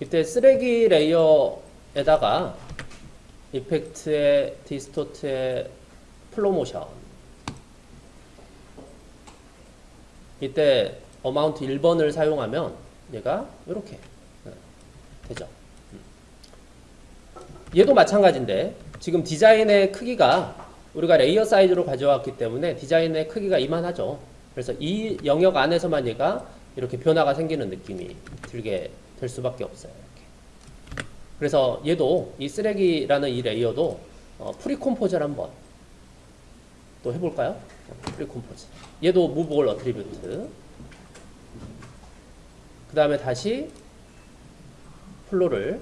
이때 쓰레기 layer에다가 effect의 distort의 Flo Motion 이때 amount 1번을 사용하면 얘가 이렇게 되죠. 음. 얘도 마찬가지인데 지금 디자인의 크기가 우리가 layer 사이즈로 가져왔기 때문에 디자인의 크기가 이만하죠. 그래서 이 영역 안에서만 얘가 이렇게 변화가 생기는 느낌이 들게 될 수밖에 없어요. 이렇게. 그래서 얘도 이 쓰레기라는 이 layer도 어, pre-compose를 한번 또 해볼까요? pre-compose. 얘도 move all attribute. 그 다음에 다시 Flo를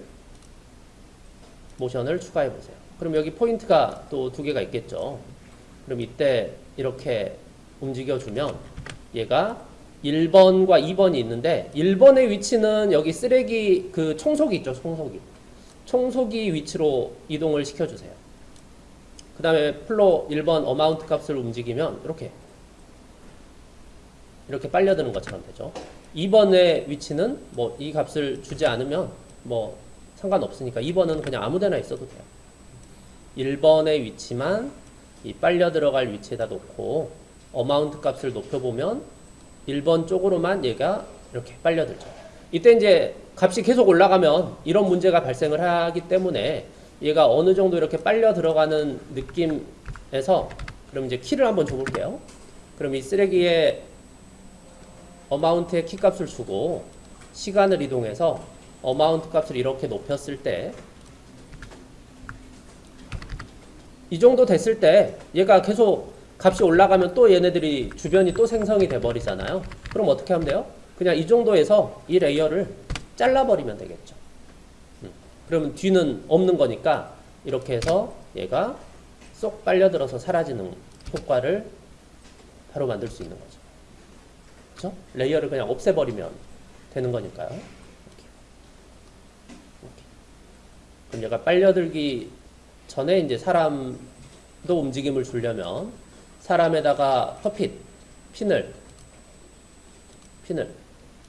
Motion을 추가해 보세요. 그럼 여기 포인트가 또 두 개가 있겠죠. 그럼 이때 이렇게 움직여주면 얘가 1번과 2번이 있는데 1번의 위치는 여기 쓰레기 그 청소기 있죠. 청소기. 청소기 위치로 이동을 시켜주세요. 그 다음에 플로 1번 어마운트 값을 움직이면 이렇게 이렇게 빨려드는 것처럼 되죠. 2번의 위치는 뭐 이 값을 주지 않으면 뭐 상관없으니까 2번은 그냥 아무데나 있어도 돼요. 1번의 위치만 이 빨려 들어갈 위치에다 놓고 어마운트 값을 높여보면 1번 쪽으로만 얘가 이렇게 빨려들죠. 이때 이제 값이 계속 올라가면 이런 문제가 발생을 하기 때문에 얘가 어느 정도 이렇게 빨려 들어가는 느낌에서 그럼 이제 키를 한번 줘볼게요. 그럼 이 쓰레기의 어마운트의 키 값을 주고 시간을 이동해서 amount 값을 이렇게 높였을 때 이 정도 됐을 때 얘가 계속 값이 올라가면 또 얘네들이 주변이 또 생성이 돼 버리잖아요. 그럼 어떻게 하면 돼요? 그냥 이 정도에서 이 layer를 잘라버리면 되겠죠. 음. 그러면 뒤는 없는 거니까 이렇게 해서 얘가 쏙 빨려들어서 사라지는 효과를 바로 만들 수 있는 거죠. 그렇죠? layer를 그냥 없애버리면 되는 거니까요. 그럼 얘가 빨려들기 전에 이제 사람도 움직임을 주려면 사람에다가 puppet, pin을 핀을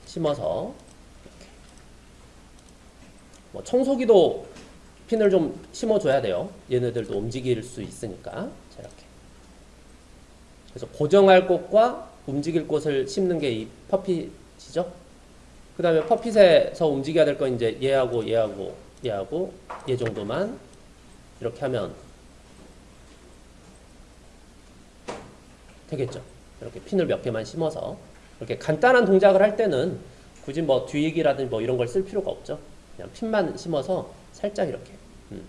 심어서 이렇게. 뭐 청소기도 핀을 좀 심어줘야 돼요. 얘네들도 움직일 수 있으니까. 자, 이렇게. 그래서 고정할 곳과 움직일 곳을 심는 게 이 퍼핏이죠. 그 다음에 퍼핏에서 움직여야 될 건 이제 얘하고 얘하고 얘하고 얘 정도만 이렇게 하면 되겠죠. 이렇게 핀을 몇 개만 심어서 이렇게 간단한 동작을 할 때는 굳이 뭐 뒤익이라든지 뭐 이런 걸 쓸 필요가 없죠. 그냥 핀만 심어서 살짝 이렇게 음,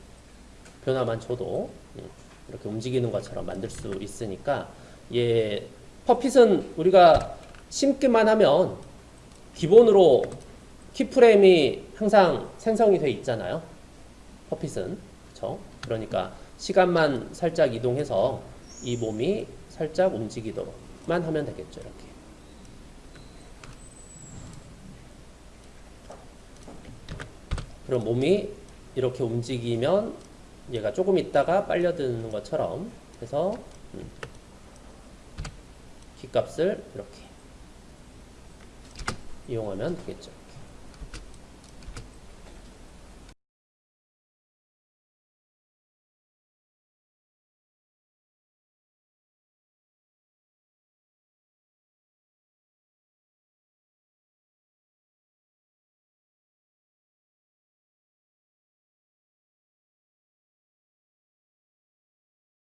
변화만 줘도 음, 이렇게 움직이는 것처럼 만들 수 있으니까 예, 퍼핏은 우리가 심기만 하면 기본으로 키프레임이 항상 생성이 돼 있잖아요. 퍼핏은 그렇죠? 그러니까 시간만 살짝 이동해서 이 몸이 살짝 움직이도록만 하면 되겠죠. 이렇게. 그럼 몸이 이렇게 움직이면 얘가 조금 있다가 빨려드는 것처럼 해서 음, 키값을 이렇게 이용하면 되겠죠.